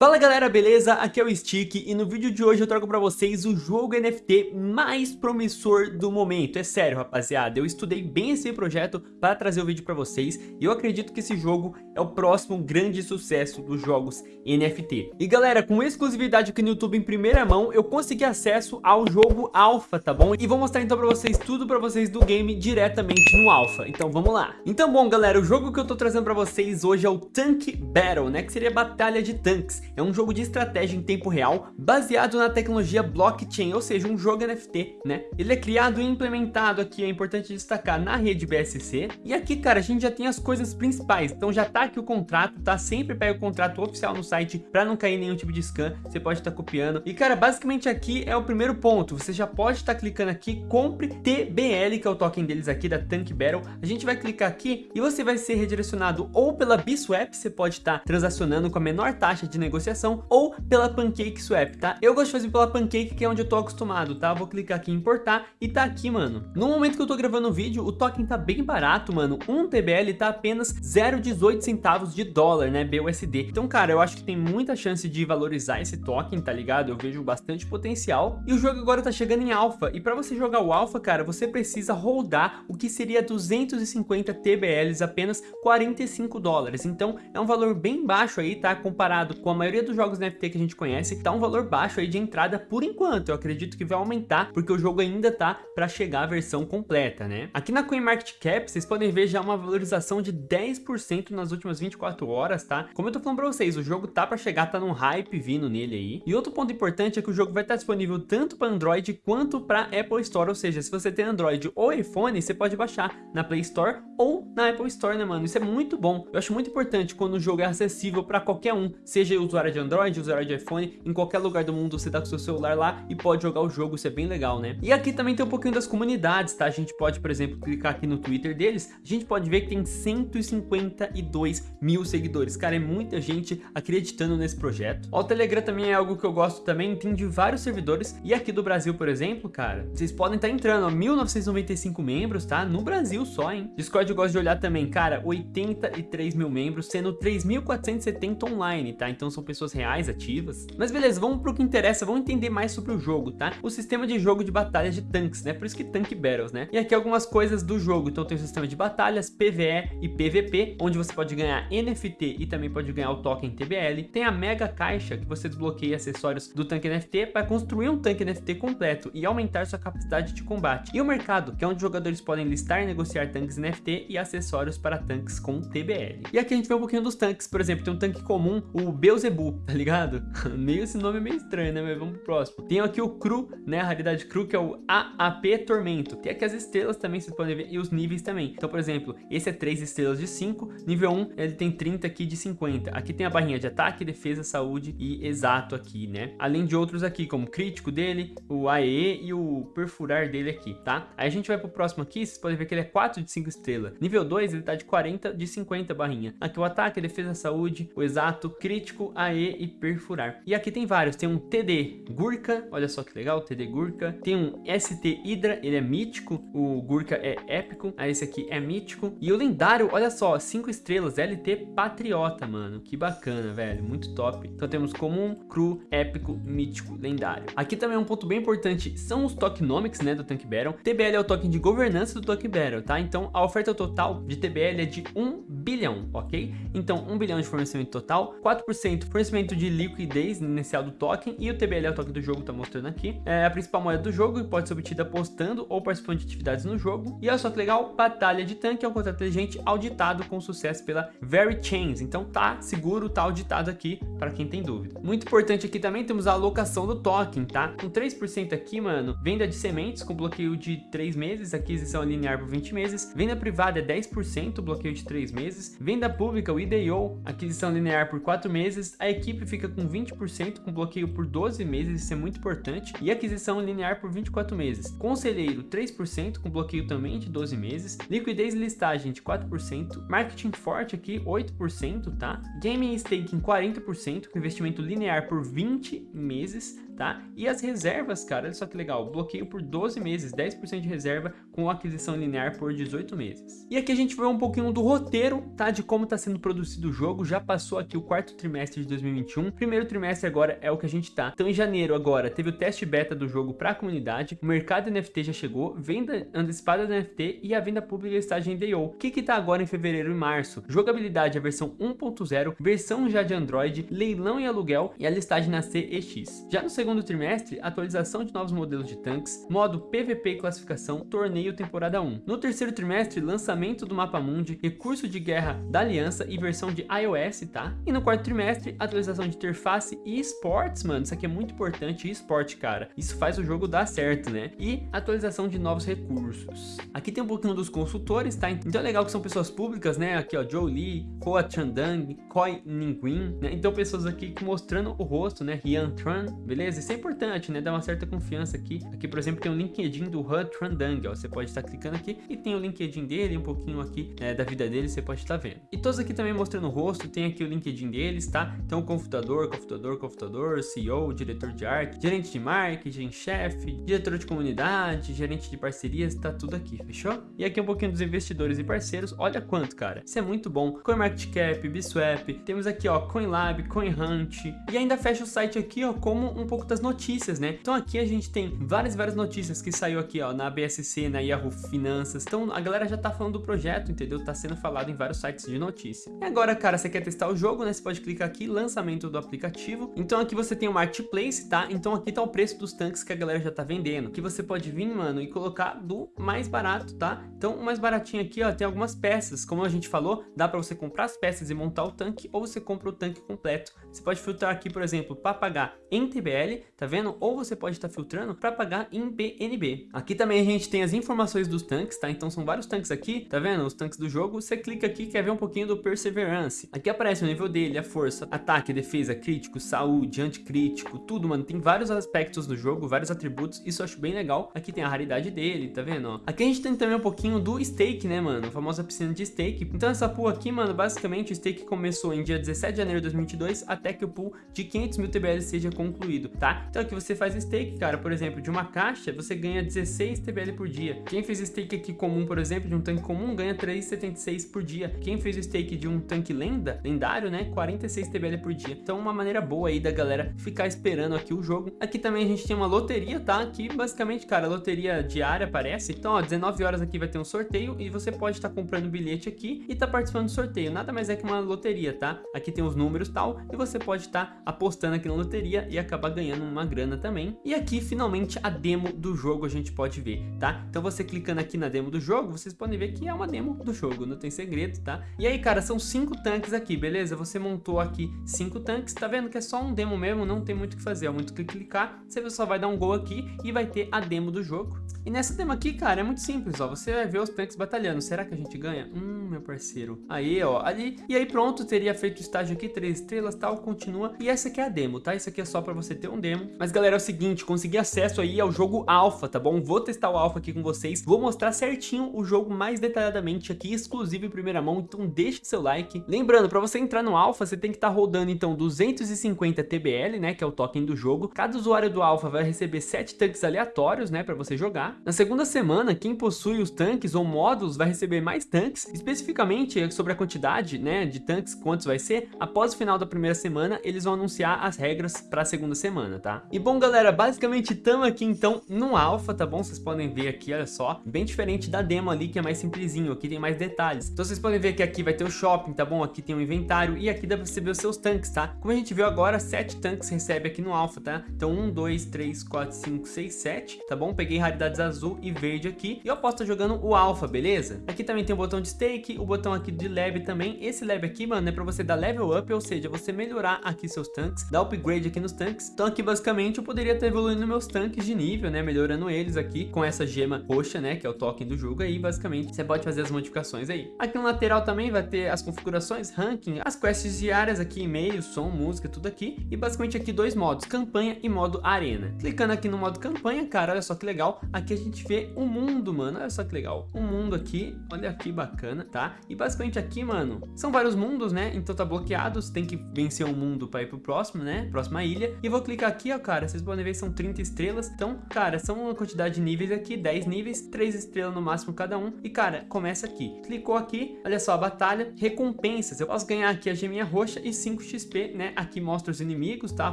Fala galera, beleza? Aqui é o Stick e no vídeo de hoje eu trago pra vocês o jogo NFT mais promissor do momento. É sério, rapaziada, eu estudei bem esse projeto para trazer o vídeo pra vocês e eu acredito que esse jogo é o próximo grande sucesso dos jogos NFT. E galera, com exclusividade aqui no YouTube em primeira mão, eu consegui acesso ao jogo Alpha, tá bom? E vou mostrar então pra vocês tudo pra vocês do game diretamente no Alpha. Então vamos lá. Então bom galera, o jogo que eu tô trazendo pra vocês hoje é o Tank Battle, né? Que seria Batalha de Tanques. É um jogo de estratégia em tempo real, baseado na tecnologia blockchain, ou seja, um jogo NFT, né? Ele é criado e implementado aqui, é importante destacar, na rede BSC. E aqui, cara, a gente já tem as coisas principais, então já tá aqui o contrato, tá? Sempre pega o contrato oficial no site para não cair nenhum tipo de scam, você pode estar tá copiando. E, cara, basicamente aqui é o primeiro ponto, você já pode estar tá clicando aqui, compre TBL, que é o token deles aqui, da Tank Battle. A gente vai clicar aqui e você vai ser redirecionado ou pela Biswap, você pode estar tá transacionando com a menor taxa de negociação negociação ou pela Pancake Swap, tá? Eu gosto de fazer pela Pancake, que é onde eu tô acostumado, tá? Vou clicar aqui em importar e tá aqui, mano. No momento que eu tô gravando o vídeo, o token tá bem barato, mano. Um TBL tá apenas 0,18 centavos de dólar, né? BUSD. Então, cara, eu acho que tem muita chance de valorizar esse token, tá ligado? Eu vejo bastante potencial. E o jogo agora tá chegando em alpha. E pra você jogar o alpha, cara, você precisa holdar o que seria 250 TBLs, apenas 45 dólares. Então, é um valor bem baixo aí, tá? Comparado com a maioria maioria dos jogos NFT que a gente conhece tá um valor baixo aí de entrada por enquanto. Eu acredito que vai aumentar porque o jogo ainda tá para chegar a versão completa, né? Aqui na CoinMarketCap vocês podem ver já uma valorização de 10% nas últimas 24 horas, tá? Como eu tô falando para vocês, o jogo tá para chegar, tá num hype vindo nele aí. E outro ponto importante é que o jogo vai estar disponível tanto para Android quanto para Apple Store, ou seja, se você tem Android ou iPhone, você pode baixar na Play Store ou na Apple Store, né, mano? Isso é muito bom. Eu acho muito importante quando o jogo é acessível para qualquer um, seja usuário usuário de Android, usuário de iPhone, em qualquer lugar do mundo você tá com seu celular lá e pode jogar o jogo, isso é bem legal, né? E aqui também tem um pouquinho das comunidades, tá? A gente pode, por exemplo, clicar aqui no Twitter deles, a gente pode ver que tem 152 mil seguidores. Cara, é muita gente acreditando nesse projeto. Ó, o Telegram também é algo que eu gosto também, tem de vários servidores. E aqui do Brasil, por exemplo, cara, vocês podem estar tá entrando, ó, 1995 membros, tá? No Brasil só, hein? Discord eu gosto de olhar também, cara, 83 mil membros, sendo 3.470 online, tá? Então são pessoas reais ativas. Mas beleza, vamos pro que interessa, vamos entender mais sobre o jogo, tá? O sistema de jogo de batalha de tanques, né? Por isso que Tank Battles, né? E aqui algumas coisas do jogo. Então tem o sistema de batalhas, PvE e PvP, onde você pode ganhar NFT e também pode ganhar o token TBL. Tem a Mega Caixa, que você desbloqueia acessórios do tanque NFT para construir um tanque NFT completo e aumentar sua capacidade de combate. E o mercado, que é onde jogadores podem listar e negociar tanques NFT e acessórios para tanques com TBL. E aqui a gente vê um pouquinho dos tanques, por exemplo, tem um tanque comum, o Beelzebub, tá ligado? meio esse nome é meio estranho, né? Mas vamos pro próximo. Tem aqui o Cru, né? A raridade Cru, que é o AAP Tormento. Tem aqui as estrelas também, vocês podem ver, e os níveis também. Então, por exemplo, esse é 3 estrelas de 5, nível 1, ele tem 30 aqui de 50. Aqui tem a barrinha de ataque, defesa, saúde e exato aqui, né? Além de outros aqui, como crítico dele, o AE e o perfurar dele aqui, tá? Aí a gente vai pro próximo aqui, vocês podem ver que ele é 4 de 5 estrelas. Nível 2, ele tá de 40 de 50 barrinha. Aqui o ataque, defesa, saúde, o exato, crítico, AE e perfurar. E aqui tem vários, tem um TD Gurka, olha só que legal, TD Gurka. Tem um ST Hydra, ele é mítico, o Gurka é épico, aí esse aqui é mítico. E o lendário, olha só, 5 estrelas, LT Patriota, mano, que bacana, velho, muito top. Então temos comum, cru, épico, mítico, lendário. Aqui também é um ponto bem importante, são os tokenomics, né, do Tank Battle. TBL é o token de governança do Tank Battle, tá? Então a oferta total de TBL é de 1 bilhão, ok? Então 1 bilhão de fornecimento total, 4% fornecimento de liquidez inicial do token e o TBL é o token do jogo tá mostrando aqui. É a principal moeda do jogo e pode ser obtida apostando ou participando de atividades no jogo. E olha só que legal, batalha de tanque é um contrato inteligente auditado com sucesso pela Very Chains. Então tá seguro, tá auditado aqui para quem tem dúvida. Muito importante aqui também temos a alocação do token, tá? Com 3% aqui, mano, venda de sementes com bloqueio de 3 meses, aquisição linear por 20 meses, venda privada é 10%, bloqueio de 3 meses, venda pública, o IDO, aquisição linear por 4 meses, a equipe fica com 20% com bloqueio por 12 meses, isso é muito importante, e aquisição linear por 24 meses. Conselheiro 3% com bloqueio também de 12 meses, liquidez e listagem de 4%, marketing forte aqui 8%, tá? Gaming staking 40% com investimento linear por 20 meses, tá? E as reservas, cara, olha só que legal, bloqueio por 12 meses, 10% de reserva com aquisição linear por 18 meses. E aqui a gente vê um pouquinho do roteiro, tá? De como está sendo produzido o jogo, já passou aqui o quarto trimestre de 2021. Primeiro trimestre agora é o que a gente tá. Então em janeiro agora teve o teste beta do jogo para a comunidade, o mercado NFT já chegou, venda antecipada do NFT e a venda pública está em DAO. O que que tá agora em fevereiro e março? Jogabilidade a versão 1.0, versão já de Android, leilão e aluguel e a listagem na CEX. Já no segundo trimestre, atualização de novos modelos de tanques, modo PVP e classificação, torneio temporada 1. No terceiro trimestre, lançamento do mapa mundi, recurso de guerra da aliança e versão de iOS, tá? E no quarto trimestre, atualização de interface e esportes, mano, isso aqui é muito importante, esporte, cara. Isso faz o jogo dar certo, né? E atualização de novos recursos. Aqui tem um pouquinho dos consultores, tá? Então é legal que são pessoas públicas, né? Aqui, ó, Joe Lee, Hoa Chandang, Koi Ningguin, né? Então pessoas aqui mostrando o rosto, né? Rian Tran, beleza? Isso é importante, né? Dá uma certa confiança aqui. Aqui, por exemplo, tem o LinkedIn do Han Trandang, ó. Você pode estar clicando aqui e tem o LinkedIn dele, um pouquinho aqui né, da vida dele, você pode estar vendo. E todos aqui também mostrando o rosto, tem aqui o LinkedIn deles, tá? Então, computador, computador, computador, CEO, diretor de arte, gerente de marketing, chefe, diretor de comunidade, gerente de parcerias, tá tudo aqui, fechou? E aqui um pouquinho dos investidores e parceiros, olha quanto, cara. Isso é muito bom. CoinMarketCap, Biswap, temos aqui, ó, CoinLab, CoinHunt, e ainda fecha o site aqui, ó, como um pouco das notícias, né? Então aqui a gente tem várias, várias notícias que saiu aqui, ó, na BSC, na Yahoo Finanças. Então a galera já tá falando do projeto, entendeu? Tá sendo falado em vários sites de notícia. E agora, cara, você quer testar o jogo, né? Você pode clicar aqui, lançamento do aplicativo. Então aqui você tem o Marketplace, tá? Então aqui tá o preço dos tanques que a galera já tá vendendo. Que você pode vir, mano, e colocar do mais barato, tá? Então o mais baratinho aqui, ó, tem algumas peças. Como a gente falou, dá pra você comprar as peças e montar o tanque, ou você compra o tanque completo. Você pode filtrar aqui, por exemplo, para pagar em TBL, tá vendo? Ou você pode estar tá filtrando para pagar em BNB. Aqui também a gente tem as informações dos tanques, tá? Então são vários tanques aqui, tá vendo? Os tanques do jogo. Você clica aqui quer ver um pouquinho do Perseverance. Aqui aparece o nível dele, a força, ataque, defesa, crítico, saúde, anticrítico, tudo, mano. Tem vários aspectos do jogo, vários atributos. Isso eu acho bem legal. Aqui tem a raridade dele, tá vendo? Aqui a gente tem também um pouquinho do stake, né, mano? A famosa piscina de stake. Então essa pool aqui, mano, basicamente o stake começou em dia 17 de janeiro de 2022 até que o pool de 500 mil TBL seja concluído, tá? Então aqui você faz stake, cara, por exemplo, de uma caixa, você ganha 16 TBL por dia. Quem fez stake aqui comum, por exemplo, de um tanque comum, ganha 3,76 por dia. Quem fez stake de um tanque lenda, lendário, né, 46 TBL por dia. Então uma maneira boa aí da galera ficar esperando aqui o jogo. Aqui também a gente tem uma loteria, tá? Aqui basicamente, cara, loteria diária aparece. Então, ó, 19 horas aqui vai ter um sorteio e você pode estar tá comprando bilhete aqui e tá participando do sorteio. Nada mais é que uma loteria, tá? Aqui tem os números tal e você pode estar tá apostando aqui na loteria e acabar ganhando uma grana também. E aqui, finalmente, a demo do jogo a gente pode ver, tá? Então você clicando aqui na demo do jogo, vocês podem ver que é uma demo do jogo, não tem segredo, tá? E aí, cara, são cinco tanques aqui, beleza? Você montou aqui cinco tanques, tá vendo que é só um demo mesmo, não tem muito o que fazer, é muito que clicar, você só vai dar um gol aqui e vai ter a demo do jogo. E nessa demo aqui, cara, é muito simples, ó, você vai ver os tanques batalhando, será que a gente ganha? Hum, meu parceiro. Aí, ó, ali, e aí pronto, teria feito o estágio aqui, três estrelas, tal, continua. E essa aqui é a demo, tá? Isso aqui é só pra você ter um demo. Mas, galera, é o seguinte, consegui acesso aí ao jogo alfa, tá bom? Vou testar o alfa aqui com vocês, vou mostrar certinho o jogo mais detalhadamente aqui, exclusivo em primeira mão, então deixe seu like. Lembrando, pra você entrar no alfa, você tem que estar tá rodando, então, 250 TBL, né, que é o token do jogo. Cada usuário do alfa vai receber 7 tanques aleatórios, né, pra você jogar. Na segunda semana, quem possui os tanques ou módulos vai receber mais tanques, especificamente sobre a quantidade, né, de tanques, quantos vai ser. Após o final da primeira semana, eles vão anunciar as regras para a segunda semana, tá? E bom, galera, basicamente estamos aqui então no alpha, tá bom? Vocês podem ver aqui, olha só, bem diferente da demo ali, que é mais simplesinho, aqui tem mais detalhes. Então vocês podem ver que aqui vai ter o shopping, tá bom? Aqui tem o inventário e aqui dá pra você ver os seus tanques, tá? Como a gente viu agora, 7 tanques recebe aqui no alpha, tá? Então 1, 2, 3, 4, 5, 6, 7, tá bom? Peguei raridades azul e verde aqui e eu posso estar jogando o alpha, beleza? Aqui também tem o botão de stake, o botão aqui de lab também. Esse lab aqui, mano, é pra você dar level up, ou seja, você melhorar aqui seus tanques, dar upgrade aqui nos tanques. Então aqui basicamente eu poderia estar evoluindo meus tanques de nível, né, melhorando eles aqui com essa gema roxa, né, que é o token do jogo aí, basicamente você pode fazer as modificações aí. Aqui no lateral também vai ter as configurações, ranking, as quests diárias aqui, e-mail, som, música, tudo aqui. E basicamente aqui dois modos, campanha e modo arena. Clicando aqui no modo campanha, cara, olha só que legal. Aqui a gente vê o mundo, mano, olha só que legal. O mundo aqui, olha que bacana, tá? E basicamente aqui, mano, são vários mundos, né? Então tá bloqueado, você tem que vencer um mundo pra ir pro próximo, né? Próxima ilha. E vou clicar aqui, ó, cara, vocês podem ver são 30 estrelas. Então, cara, são uma quantidade de níveis aqui, 10 níveis, 3 estrelas no máximo cada um. E, cara, começa aqui. Clicou aqui, olha só, a batalha, recompensas. Eu posso ganhar aqui a geminha roxa e 5 5 XP, né? Aqui mostra os inimigos, tá? A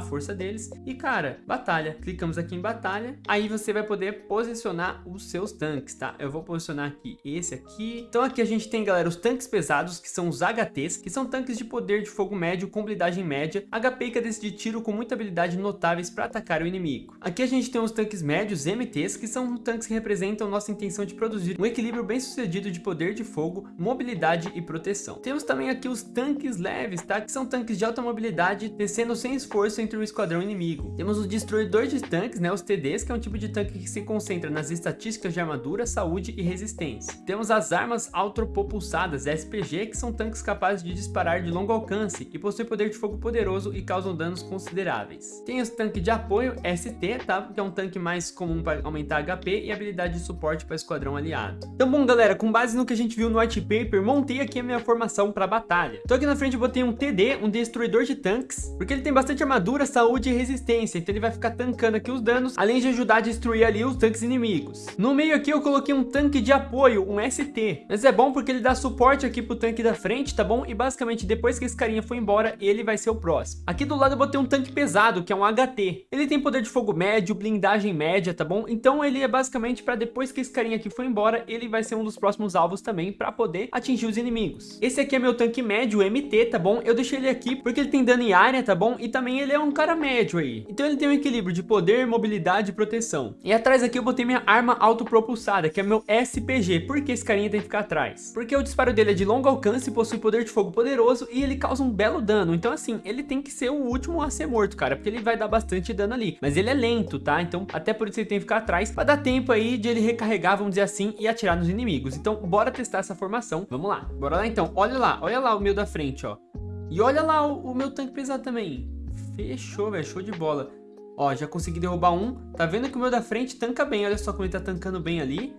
força deles. E, cara, batalha. Clicamos aqui em batalha. Aí você vai poder posicionar os seus tanques, tá? Eu vou posicionar aqui esse aqui. Então aqui a gente tem, galera, os tanques pesados, que são os HTs, que são tanques de poder de fogo médio com habilidade média, HP e cadência de tiro com muita habilidade notáveis para atacar o inimigo. Aqui a gente tem os tanques médios, MTs, que são tanques que representam nossa intenção de produzir um equilíbrio bem sucedido de poder de fogo, mobilidade e proteção. Temos também aqui os tanques leves, tá? Que são tanques de alta mobilidade, descendo sem esforço entre o esquadrão inimigo. Temos os destruidores de tanques, né? Os TDs, que é um tipo de tanque que se concentra nas estatísticas de armadura, saúde e resistência. Temos as armas autopropulsadas, SPG, que são tanques capazes de disparar de longo alcance e possuem poder de fogo poderoso e causam danos consideráveis. Tem os tanques de apoio, ST, tá? Que é um tanque mais comum para aumentar HP e habilidade de suporte para esquadrão aliado. Então bom galera, com base no que a gente viu no white paper, montei aqui a minha formação para batalha. Então aqui na frente eu botei um TD, um destruidor de tanques, porque ele tem bastante armadura, saúde e resistência, então ele vai ficar tancando aqui os danos, além de ajudar a destruir ali os tanques inimigos. No meio aqui eu coloquei um tanque de apoio, um ST, mas é bom porque ele dá suporte aqui pro tanque da frente, tá bom? E basicamente depois que esse carinha for embora, ele vai ser o próximo. Aqui do lado eu botei um tanque pesado, que é um HT. Ele tem poder de fogo médio, blindagem média, tá bom? Então ele é basicamente para depois que esse carinha aqui for embora, ele vai ser um dos próximos alvos também para poder atingir os inimigos. Esse aqui é meu tanque médio, MT, tá bom? Eu deixei ele aqui porque ele tem dano em área, tá bom? E também ele é um cara médio aí. Então ele tem um equilíbrio de poder, mobilidade e proteção. E atrás aqui eu botei minha arma autopropulsada, que é meu SPG. Por que esse carinha tem que ficar atrás? Porque o disparo dele é de longo alcance, possui poder de fogo poderoso e ele causa um belo dano. Então assim, ele tem que ser o último a ser morto, cara, porque ele vai dar bastante dano ali. Mas ele é lento, tá? Então até por isso ele tem que ficar atrás, pra dar tempo aí de ele recarregar, vamos dizer assim, e atirar nos inimigos. Então bora testar essa formação. Vamos lá, bora lá então. Olha lá, olha lá o meu da frente, ó. E olha lá o, o meu tanque pesado também. Fechou, velho, show de bola. Ó, já consegui derrubar um. Tá vendo que o meu da frente tanca bem. Olha só como ele tá tancando bem ali.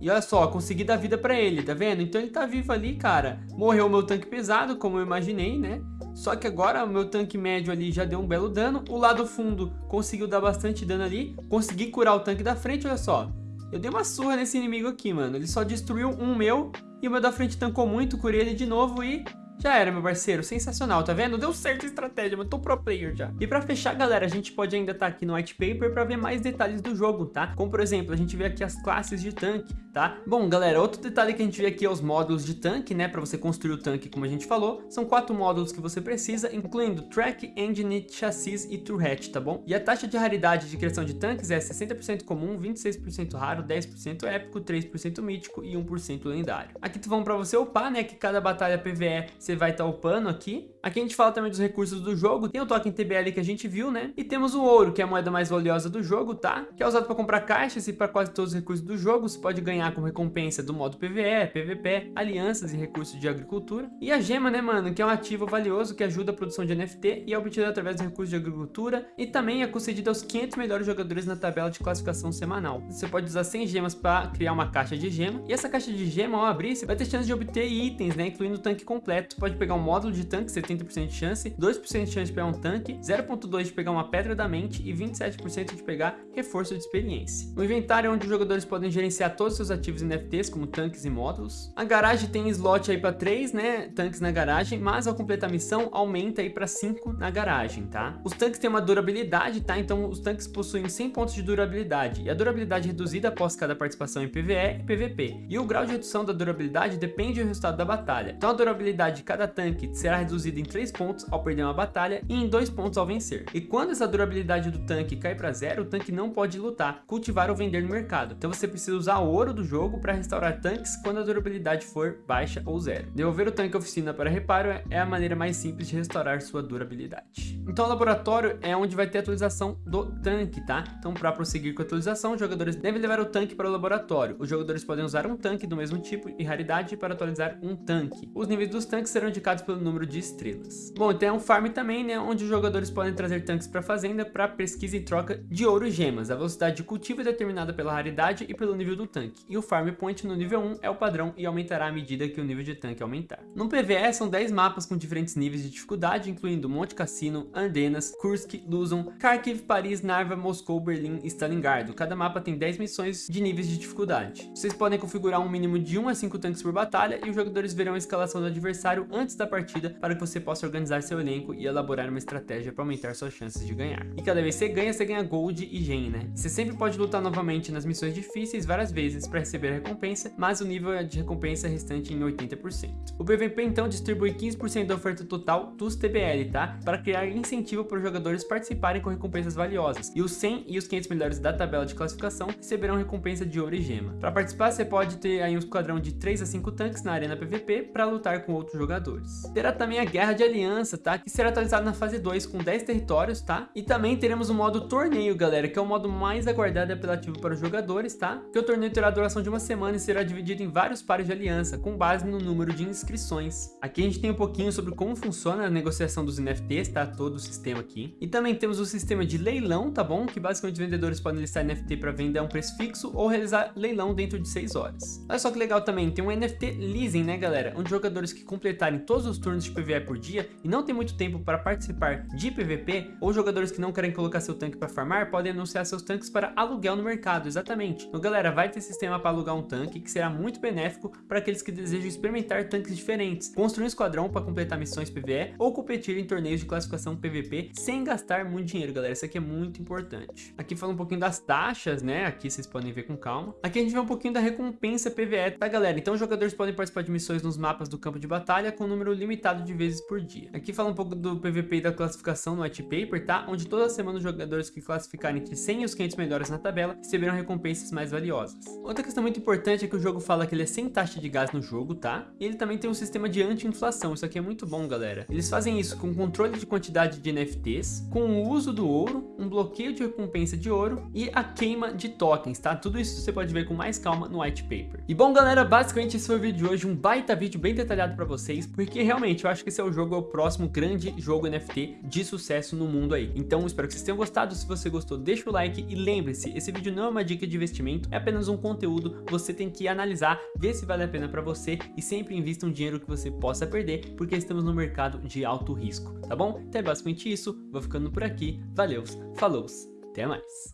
E olha só, consegui dar vida pra ele, tá vendo? Então ele tá vivo ali, cara. Morreu o meu tanque pesado, como eu imaginei, né? Só que agora o meu tanque médio ali já deu um belo dano. O lado fundo conseguiu dar bastante dano ali. Consegui curar o tanque da frente, olha só. Eu dei uma surra nesse inimigo aqui, mano. Ele só destruiu um meu. E o meu da frente tancou muito, curei ele de novo e já era, meu parceiro. Sensacional, tá vendo? Deu certo a estratégia, mas tô pro player já. E pra fechar, galera, a gente pode ainda estar tá aqui no white paper pra ver mais detalhes do jogo, tá? Como, por exemplo, a gente vê aqui as classes de tanque, tá? Bom, galera, outro detalhe que a gente vê aqui é os módulos de tanque, né? Pra você construir o tanque, como a gente falou. São quatro módulos que você precisa, incluindo Track, Engine, Chassis e Turret, tá bom? E a taxa de raridade de criação de tanques é 60% comum, 26% raro, 10% épico, 3% mítico e 1% lendário. Aqui tu vamos pra você upar, né? Que cada batalha PVE vai estar tá upando aqui. Aqui a gente fala também dos recursos do jogo. Tem o token TBL que a gente viu, né? E temos o ouro, que é a moeda mais valiosa do jogo, tá? Que é usado para comprar caixas e para quase todos os recursos do jogo. Você pode ganhar como recompensa do modo PVE, PVP, alianças e recursos de agricultura. E a gema, né, mano? Que é um ativo valioso que ajuda a produção de NFT e é obtido através dos recursos de agricultura. E também é concedido aos 500 melhores jogadores na tabela de classificação semanal. Você pode usar 100 gemas para criar uma caixa de gema. E essa caixa de gema, ao abrir, você vai ter chance de obter itens, né? Incluindo o tanque completo. Você pode pegar um módulo de tanque, 70% de chance, 2% de chance de pegar um tanque, 0.2% de pegar uma pedra da mente e 27% de pegar reforço de experiência. O inventário é onde os jogadores podem gerenciar todos os seus ativos NFTs, como tanques e módulos. A garagem tem slot aí para 3, né, tanques na garagem, mas ao completar a missão aumenta aí para 5 na garagem, tá? Os tanques têm uma durabilidade, tá? Então os tanques possuem 100 pontos de durabilidade e a durabilidade reduzida após cada participação em PvE e PvP. E o grau de redução da durabilidade depende do resultado da batalha. Então a durabilidade de cada tanque será reduzida em 3 pontos ao perder uma batalha e em 2 pontos ao vencer. E quando essa durabilidade do tanque cai para zero, o tanque não pode lutar, cultivar ou vender no mercado. Então você precisa usar ouro do jogo para restaurar tanques quando a durabilidade for baixa ou zero. Devolver o tanque à oficina para reparo é a maneira mais simples de restaurar sua durabilidade. Então o laboratório é onde vai ter a atualização do tanque, tá? Então para prosseguir com a atualização, os jogadores devem levar o tanque para o laboratório. Os jogadores podem usar um tanque do mesmo tipo e raridade para atualizar um tanque. Os níveis dos tanques serão indicados pelo número de estrelas. Bom, tem um farm também, né, onde os jogadores podem trazer tanques para a fazenda para pesquisa em troca de ouro e gemas. A velocidade de cultivo é determinada pela raridade e pelo nível do tanque. E o farm point no nível 1 é o padrão e aumentará à medida que o nível de tanque aumentar. No PvE são 10 mapas com diferentes níveis de dificuldade, incluindo Monte Cassino, Ardenas, Kursk, Luzon, Kharkiv, Paris, Narva, Moscou, Berlim e Stalingrado. Cada mapa tem 10 missões de níveis de dificuldade. Vocês podem configurar um mínimo de 1 a 5 tanques por batalha e os jogadores verão a escalação do adversário antes da partida para que você possa organizar seu elenco e elaborar uma estratégia para aumentar suas chances de ganhar. E cada vez que você ganha, você ganha Gold e Gen, né? Você sempre pode lutar novamente nas missões difíceis várias vezes para receber a recompensa, mas o nível de recompensa é restante em 80%. O PVP então distribui 15% da oferta total dos TBL, tá? Para criar incentivo para os jogadores participarem com recompensas valiosas. E os 100 e os 500 melhores da tabela de classificação receberão recompensa de ouro e gema. Para participar, você pode ter aí um esquadrão de 3 a 5 tanques na arena PVP para lutar com outros jogadores. Terá também a Guerra de Aliança, tá? Que será atualizada na fase 2 com 10 territórios, tá? E também teremos o modo torneio, galera, que é o modo mais aguardado e apelativo para os jogadores, tá? Que o torneio terá duração de uma semana e será dividido em vários pares de aliança, com base no número de inscrições. Aqui a gente tem um pouquinho sobre como funciona a negociação dos NFTs, tá? Todo o sistema aqui. E também temos o sistema de leilão, tá bom? Que basicamente vendedores podem listar NFT para vender a um preço fixo ou realizar leilão dentro de 6 horas. Olha só que legal também, tem um NFT leasing, né galera? Onde jogadores que completarem todos os turnos de PvE por dia e não tem muito tempo para participar de PvP, ou jogadores que não querem colocar seu tanque para farmar, podem anunciar seus tanques para aluguel no mercado, exatamente. Então galera, vai ter sistema para alugar um tanque, que será muito benéfico para aqueles que desejam experimentar tanques diferentes, construir um esquadrão para completar missões PvE ou competir em torneios de classificação PvP sem gastar muito dinheiro, galera. Isso aqui é muito importante. Aqui fala um pouquinho das taxas, né? Aqui vocês podem ver com calma. Aqui a gente vê um pouquinho da recompensa PvE, tá galera? Então os jogadores podem participar de missões nos mapas do campo de batalha com um número limitado de vezes por dia. Aqui fala um pouco do PvP e da classificação no white paper, tá? Onde toda semana os jogadores que classificarem entre 100 e os 500 melhores na tabela receberão recompensas mais valiosas. Outra questão muito importante é que o jogo fala que ele é sem taxa de gás no jogo, tá? E ele também tem um sistema de anti-inflação, isso aqui é muito bom, galera. Eles fazem isso com controle de quantidade de NFTs, com o uso do ouro, um bloqueio de recompensa de ouro e a queima de tokens, tá? Tudo isso você pode ver com mais calma no white paper. E bom, galera, basicamente esse foi o vídeo de hoje, um baita vídeo bem detalhado pra vocês, porque realmente eu acho que esse é o jogo, é o próximo grande jogo NFT de sucesso no mundo aí. Então, espero que vocês tenham gostado, se você gostou, deixa o like e lembre-se, esse vídeo não é uma dica de investimento, é apenas um conteúdo, você tem que analisar, ver se vale a pena pra você e sempre invista um dinheiro que você possa perder, porque estamos no mercado de alto risco, tá bom? Então é basicamente isso, vou ficando por aqui, valeu, falou, até mais!